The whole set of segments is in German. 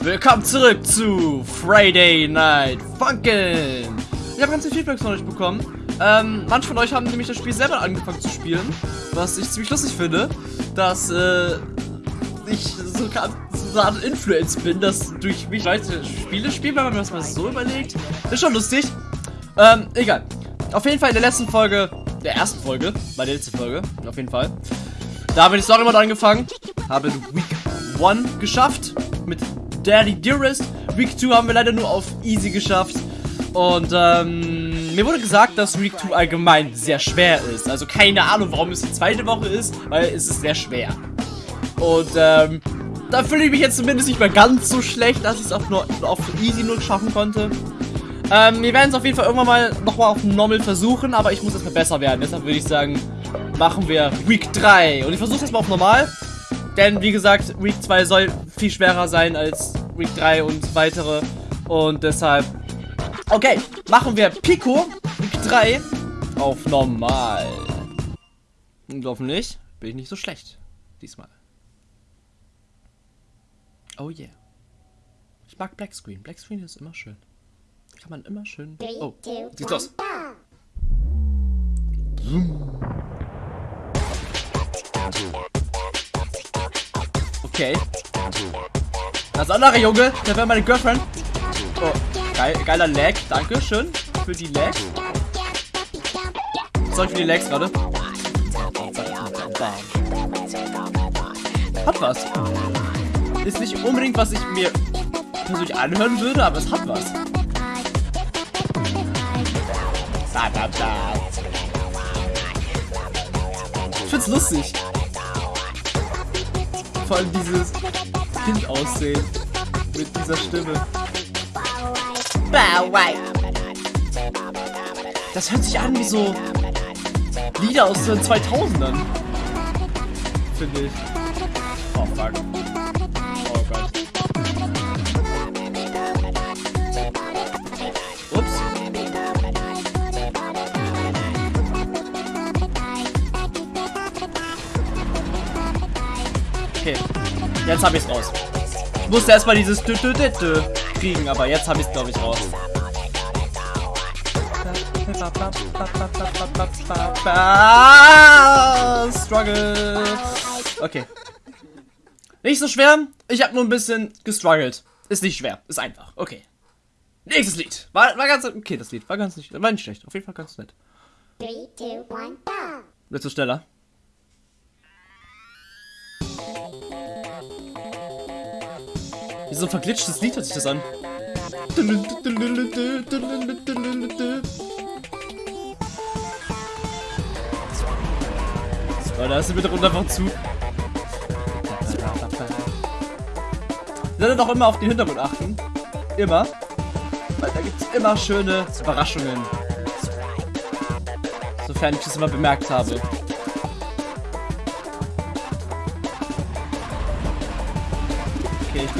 Willkommen zurück zu Friday Night Funkin'. Ich habe ganz viel Feedback von euch bekommen. Ähm, manche von euch haben nämlich das Spiel selber angefangen zu spielen, was ich ziemlich lustig finde, dass äh, ich so, so eine Influence bin, dass durch mich Leute Spiele spielen, wenn man das mal so überlegt. Ist schon lustig. Ähm, egal. Auf jeden Fall in der letzten Folge, der ersten Folge, bei der letzten Folge, auf jeden Fall. Da habe ich die Mode angefangen, habe Week 1 geschafft mit Daddy Dearest. Week 2 haben wir leider nur auf Easy geschafft. Und ähm, mir wurde gesagt, dass Week 2 allgemein sehr schwer ist. Also keine Ahnung, warum es die zweite Woche ist, weil es ist sehr schwer. Und ähm, da fühle ich mich jetzt zumindest nicht mehr ganz so schlecht, dass ich es auch nur auf Easy nur schaffen konnte. Ähm, wir werden es auf jeden Fall irgendwann mal nochmal auf Normal versuchen, aber ich muss erstmal besser werden. Deshalb würde ich sagen, machen wir Week 3. Und ich versuche es mal auf Normal. Denn, wie gesagt, Week 2 soll viel schwerer sein als Week 3 und weitere. Und deshalb... Okay, machen wir Pico, Week 3, auf Normal. Und hoffentlich bin ich nicht so schlecht. Diesmal. Oh yeah. Ich mag Black Screen. Black Screen ist immer schön. Kann man immer schön... Oh, sieht aus. Okay. Das andere Junge, der wäre meine Girlfriend. Oh, geil, geiler Lag. Dankeschön für die Lag. Sorry für die Lags gerade. Hat was. Ist nicht unbedingt, was ich mir persönlich anhören würde, aber es hat was. Ich find's lustig. Vor allem dieses Kind aussehen. Mit dieser Stimme. Das hört sich an wie so Lieder aus den 2000ern. Finde ich. Jetzt habe ich es raus. Ich musste erstmal dieses Dü -Dü -Dü -Dü kriegen, aber jetzt habe ich es glaube ich raus. Struggle. Okay. Nicht so schwer. Ich habe nur ein bisschen gestruggelt. Ist nicht schwer. Ist einfach. Okay. Nächstes Lied. War, war ganz okay, das Lied. War ganz nicht, war nicht schlecht. Auf jeden Fall ganz nett. 3, 2, 1, Wird so schneller. So ein verglitschtes Lied hört sich das an. So, da ist sie bitte runter einfach zu. Sollte doch immer auf den Hintergrund achten. Immer. Weil da gibt es immer schöne Überraschungen. Sofern ich das immer bemerkt habe.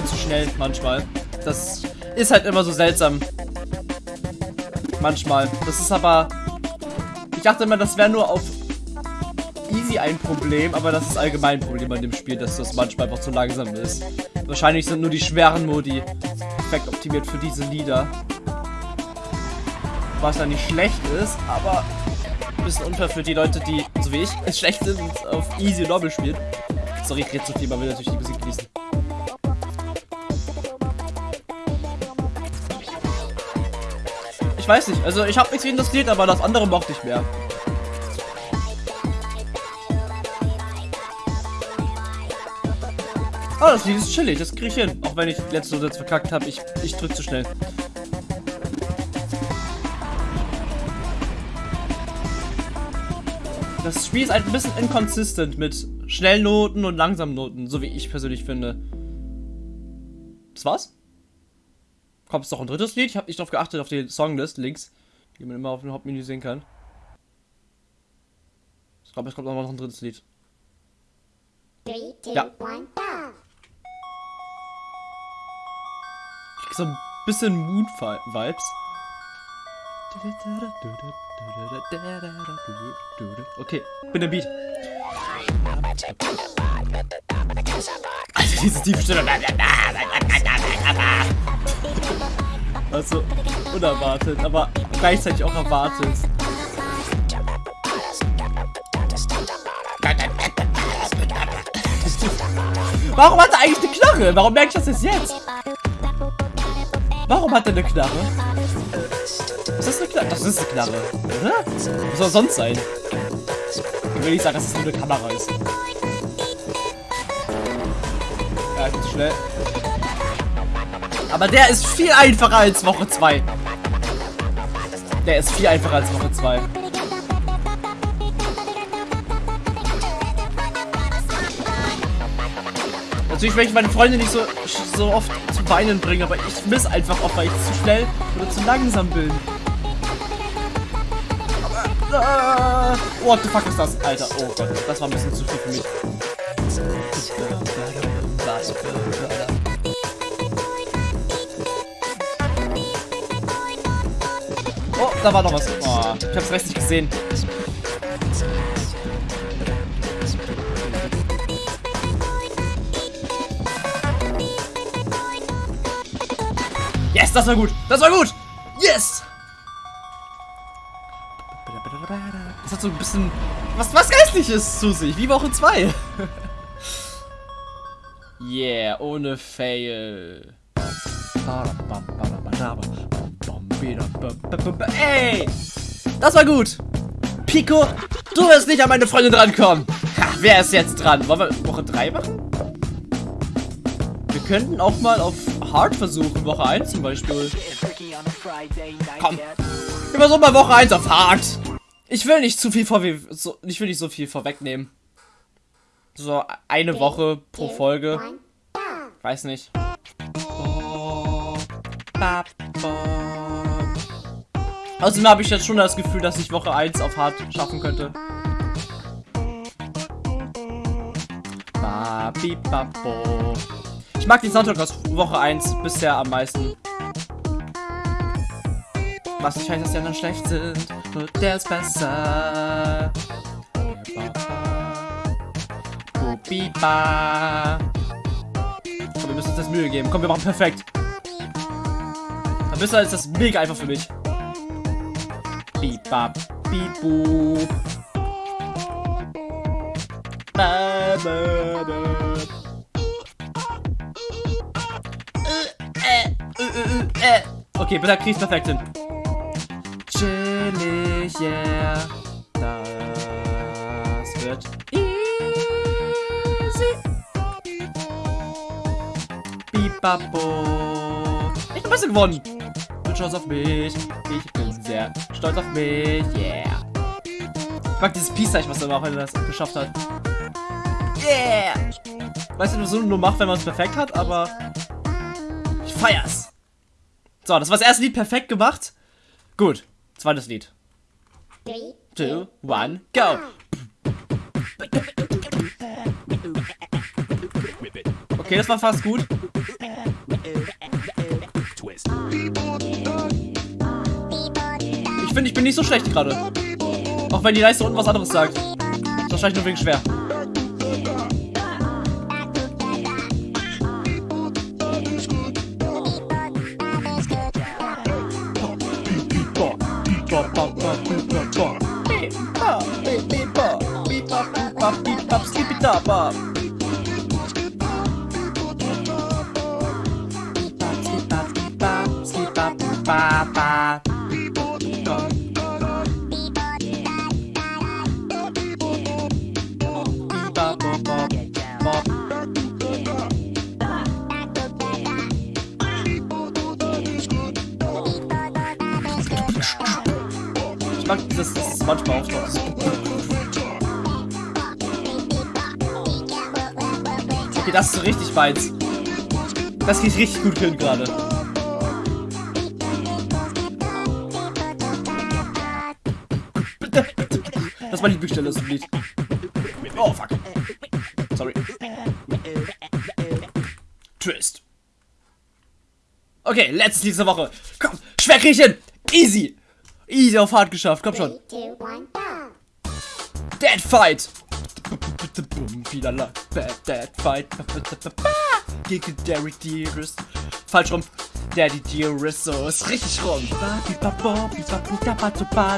Bin zu schnell manchmal. Das ist halt immer so seltsam. Manchmal. Das ist aber... Ich dachte immer, das wäre nur auf easy ein Problem, aber das ist allgemein ein Problem an dem Spiel, dass das manchmal einfach zu langsam ist. Wahrscheinlich sind nur die schweren Modi perfekt optimiert für diese Lieder. Was ja nicht schlecht ist, aber ein bisschen unfair für die Leute, die, so wie ich, es schlecht sind und auf easy normal spielen. Sorry, ich rede zu viel, man will natürlich die Musik genießen. Weiß nicht, also ich habe nichts gegen das Lied, aber das andere mochte ich mehr. Oh, das Lied ist chillig, das kriege ich hin. Auch wenn ich letzte jetzt verkackt habe, ich, ich drück zu schnell. Das Spiel ist ein bisschen inconsistent mit schnellen Noten und langsamen Noten, so wie ich persönlich finde. Das war's? Kommt es noch ein drittes Lied? Ich habe nicht darauf geachtet, auf die Songlist links, die man immer auf dem Hauptmenü sehen kann. Ich glaube, es kommt noch ein drittes Lied. Three, two, ja. One, so ein bisschen Moon-Vibes. Okay, bin im Beat. Diese tiefe Stimme. Also unerwartet, aber gleichzeitig auch erwartet. Warum hat er eigentlich eine Knarre? Warum merke ich das jetzt? Warum hat er eine Knarre? Ist das eine Knarre? Das ist eine Knarre, oder? Was soll sonst sein? Ich will nicht sagen, dass es das nur eine Kamera ist. Schnell. Aber der ist viel einfacher als Woche 2. Der ist viel einfacher als Woche 2. Natürlich möchte ich meine Freunde nicht so, so oft zu Weinen bringen, aber ich miss einfach oft, weil ich zu schnell oder zu langsam bin. Aber, äh, what the fuck ist das? Alter, oh Gott, das war ein bisschen zu viel für mich. Da war noch was. Oh, ich hab's recht nicht gesehen. Yes, das war gut. Das war gut. Yes. Das hat so ein bisschen was, was Geistliches zu sich, wie Woche 2. yeah, ohne Fail. Ey, das war gut. Pico, du wirst nicht an meine Freundin drankommen. Ha, wer ist jetzt dran? Wollen wir Woche 3 machen? Wir könnten auch mal auf Hard versuchen, Woche 1 zum Beispiel. Komm, wir versuchen mal Woche 1 auf Hard. Ich will nicht zu viel vor, so, ich will nicht so viel vorwegnehmen. So eine Woche pro Folge. Weiß nicht. Außerdem habe ich jetzt schon das Gefühl, dass ich Woche 1 auf Hard schaffen könnte. Ich mag den Soundtrack aus Woche 1 bisher am meisten. Was nicht heißt, dass die anderen schlecht sind. Nur der ist besser. Komm, wir müssen uns das Mühe geben. Komm, wir machen perfekt. Dann besser ist das mega einfach für mich. Bibab, bibu. Ba, ba, ba. Okay, bitte krieg's perfekt hin. Chillig, yeah. Das wird easy. Bibabo. Ich bin besser gewonnen. Bin stolz auf mich. Ich bin sehr stolz auf mich. Yeah. Ich mag dieses Peace-Zeichen, was er auch das geschafft hat. Yeah. Weiß nicht, was man nur macht, wenn man es perfekt hat, aber ich feier's. So, das war das erste Lied perfekt gemacht. Gut, zweites Lied. 3, 2, 1, go! Okay, das war fast gut. Ich finde, ich bin nicht so schlecht gerade. Auch wenn die Leiste unten was anderes sagt. ist wahrscheinlich nur wegen schwer. Bop. Ich manchmal auftaucht. Okay, das ist so richtig meins. Das geht richtig gut hin gerade. Das war die Büchstelle, das Lied. Oh, fuck. Sorry. Twist. Okay, letztes Lied dieser Woche. Komm, schwer hin. Easy. Easy auf hart geschafft. Komm schon. Dead Fight. Boom, wieder la. Bad Dad Fight. Gegen Derek Dearest. Falsch rum. Daddy Dearest, so ist richtig rum.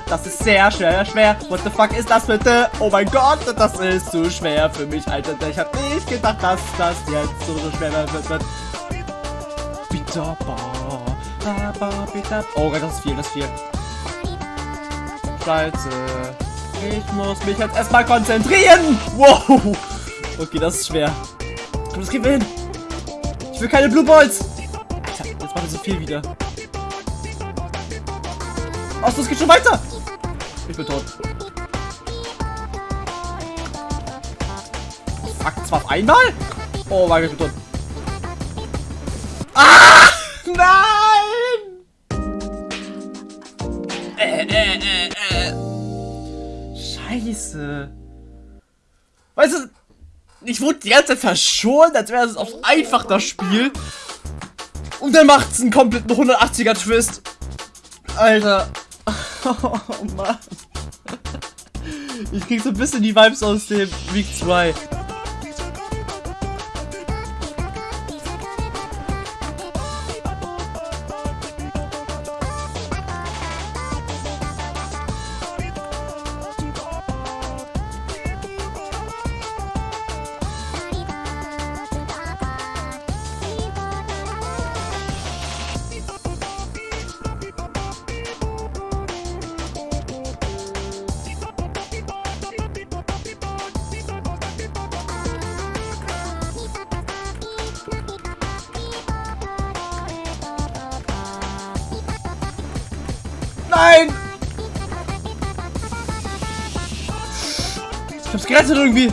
Das ist sehr schwer, schwer. What the fuck ist das bitte? Oh mein Gott, das ist zu schwer für mich, Alter. Ich hab nicht gedacht, dass das jetzt so schwer wird. Oh Gott, das ist viel, das ist viel. Scheiße. Ich muss mich jetzt erstmal konzentrieren. Wow. Okay, das ist schwer. Komm, das geht hin. Ich will keine Blue Balls. Alter, jetzt macht er so viel wieder. Oh, das geht schon weiter. Ich bin tot. Fuck, zwar auf einmal? Oh mein Gott, ich bin tot. Scheiße. Weißt du, ich wurde die ganze Zeit verschont, als wäre es auf einfach das Spiel. Und dann macht es einen kompletten 180er Twist. Alter. Oh Mann. Ich krieg so ein bisschen die Vibes aus dem Week 2. hab's gerettet irgendwie.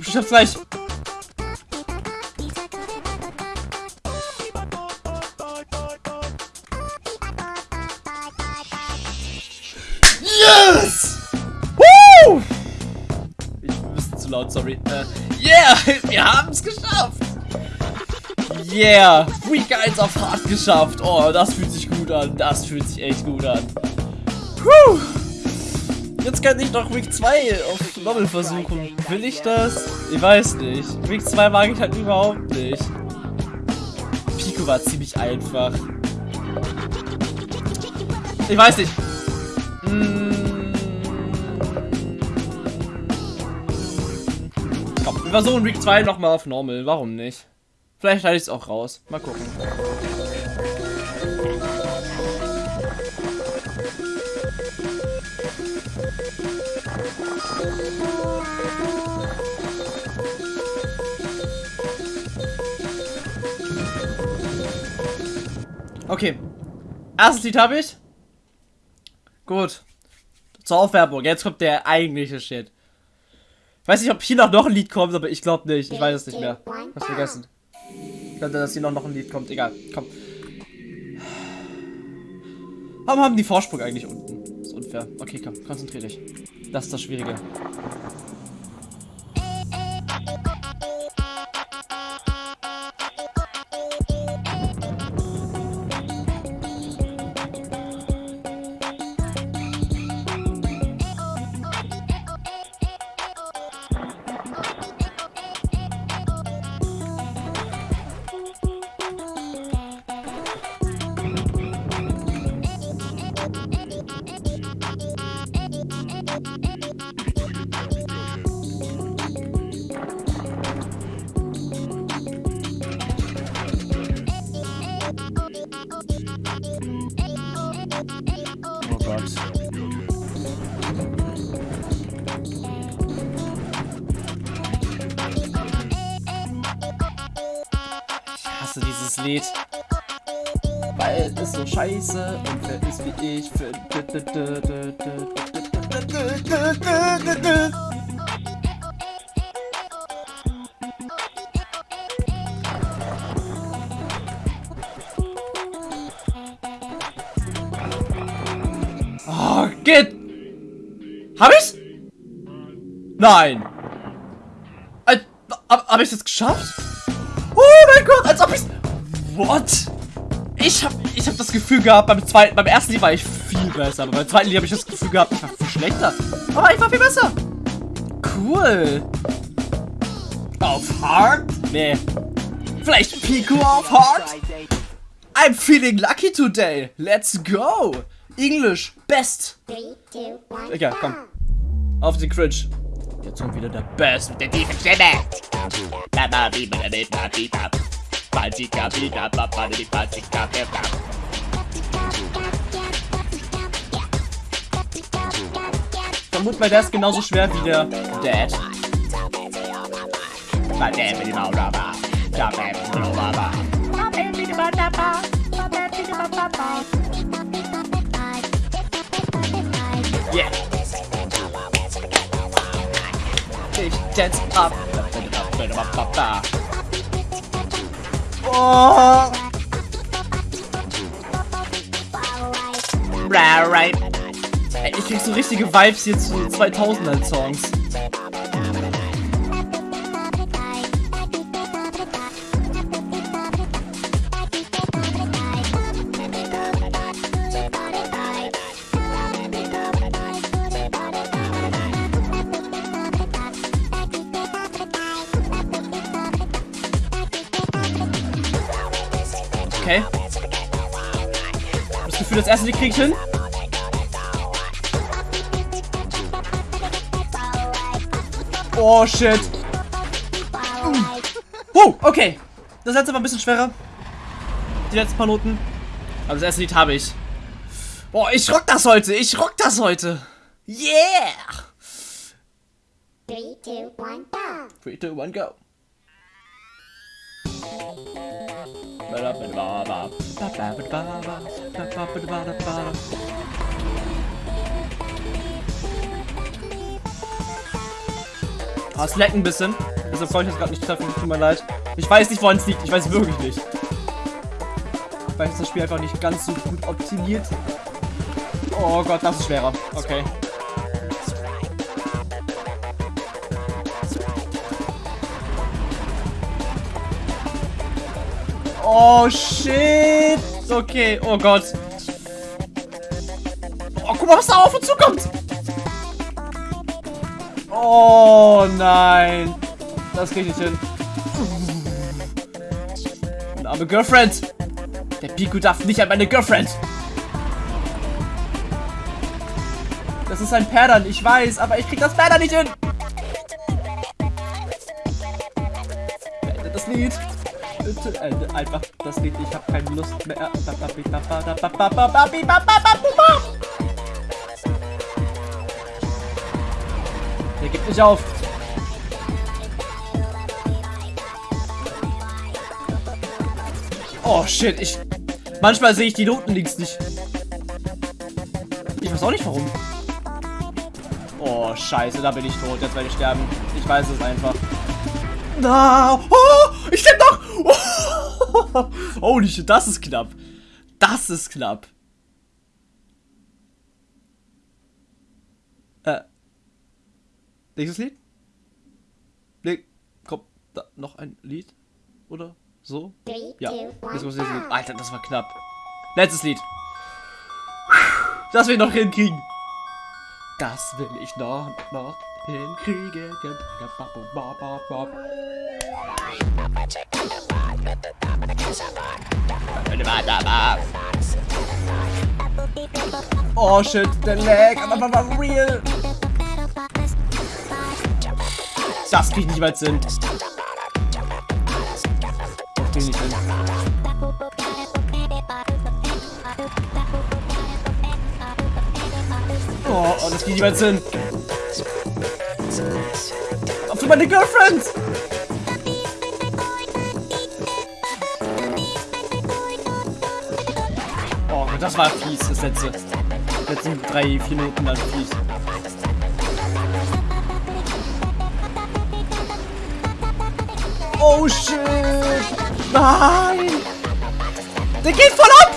Ich schaff's gleich. Yes! Woo! Ich bin ein bisschen zu laut, sorry. Äh, yeah! Wir haben es geschafft! Yeah! Week 1 auf hart geschafft. Oh, das fühlt sich gut an. Das fühlt sich echt gut an. Puh. Jetzt kann ich noch Week 2 auf Novel versuchen. Will ich das? Ich weiß nicht. Week 2 mag ich halt überhaupt nicht. Pico war ziemlich einfach. Ich weiß nicht. Versuchen Week 2 nochmal auf Normal. Warum nicht? Vielleicht halte ich es auch raus. Mal gucken. Okay. Erstes Lied habe ich. Gut. Zur Aufwärmung. Jetzt kommt der eigentliche Shit. Ich weiß nicht, ob hier noch, ein Lied kommt, aber ich glaube nicht. Ich weiß es nicht mehr. Hab's vergessen. Könnte, dass hier noch, noch ein Lied kommt. Egal. Komm. Warum haben die Vorsprung eigentlich unten? Das ist unfair. Okay, komm. Konzentrier dich. Das ist das Schwierige. Lied. Weil es so scheiße und wer ist wie ich für. Oh, geht! Hab ich's? Nein! Al hab, hab ich's jetzt geschafft? Oh mein Gott, als ob ich's... What? Ich habe ich hab das Gefühl gehabt, beim zweiten, beim ersten Lied war ich viel besser, aber beim zweiten Lied habe ich das Gefühl gehabt, ich war viel schlechter. Aber ich war viel besser. Cool. Auf Hard? Nee. Vielleicht Pico auf Hard? I'm feeling lucky today. Let's go. English, best. Egal, komm. Auf den Cringe. Jetzt kommt wieder der Best mit der tiefen Stimme. Vermut mal, der ist genauso schwer wie der Dad. Yeah. Ich dance up. Oh. Ich krieg so richtige Vibes hier zu 2000er Songs. Okay. Das Gefühl, das erste Lied krieg ich hin. Oh, shit. Oh, okay. Das letzte war ein bisschen schwerer. Die letzten paar Noten. Aber das erste Lied habe ich. Boah, ich rock das heute. Ich rock das heute. Yeah. 3, 2, 1, go. 3, 2, 1, go. Ah, es leckt ein bisschen. Deshalb konnte ich das gerade nicht treffen. Tut mir leid. Ich weiß nicht, woran es liegt. Ich weiß wirklich nicht. Vielleicht ist das Spiel einfach nicht ganz so gut optimiert. Oh Gott, das ist schwerer. Okay. Oh, shit. Okay, oh Gott. Oh, guck mal, was da auf uns zukommt. Oh, nein. Das krieg ich nicht hin. Meine arme Girlfriend. Der Piku darf nicht an meine Girlfriend. Das ist ein Perdern, ich weiß, aber ich krieg das Perdern nicht hin. Beendet das Lied. Bitte, äh, einfach das Lied, ich habe keine Lust mehr. Der gibt nicht auf. Oh shit, ich. Manchmal sehe ich die Noten links nicht. Ich weiß auch nicht warum. Oh, scheiße, da bin ich tot. Jetzt werde ich sterben. Ich weiß es einfach. Na, oh, ich sterbe doch. Oh, holy shit, das ist knapp. Das ist knapp. Äh. Nächstes Lied? Nee, kommt da noch ein Lied? Oder so? Ja. Alter, das war knapp. Letztes Lied. Das will ich noch hinkriegen. Das will ich noch, noch hinkriegen. Oh shit, der Lag, aber war real. Das krieg ich nicht mal hin. Das krieg. Oh, oh das krieg ich nicht mal hin. Auf zu meine Girlfriend! Das war fies, das letzte. Die letzten drei, vier Minuten dann fies. Oh shit! Nein! Der geht voll ab!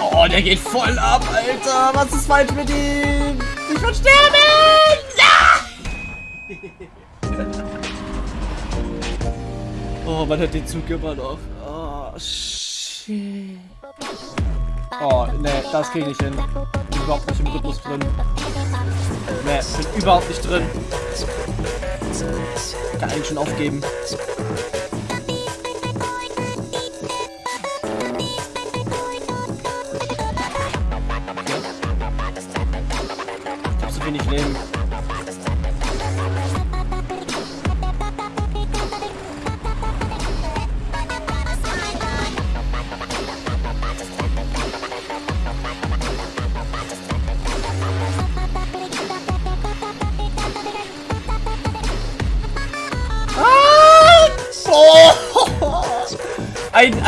Oh, der geht voll ab, Alter! Was ist falsch mit ihm? Ich will sterben! Ja! oh, man hat den Zug immer noch. Oh, shit. Oh, ne, das krieg ich nicht hin. Bin überhaupt nicht im Rhythmus drin. Ne, bin überhaupt nicht drin. Kann eigentlich schon aufgeben.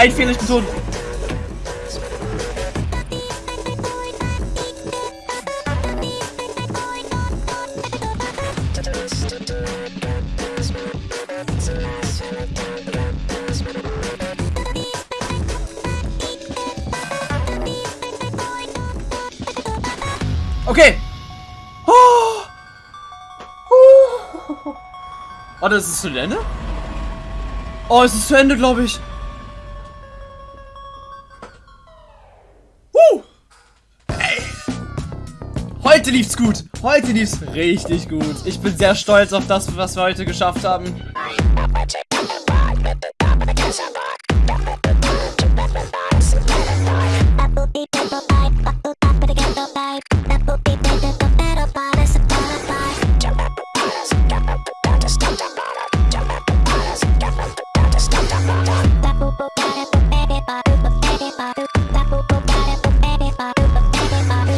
Ein, Fehler, tot. Okay. Oh. Oh. Oh, das ist zu Ende? Oh, es ist zu Ende, glaube ich. Heute lief's gut. Heute lief's richtig gut. Ich bin sehr stolz auf das, was wir heute geschafft haben.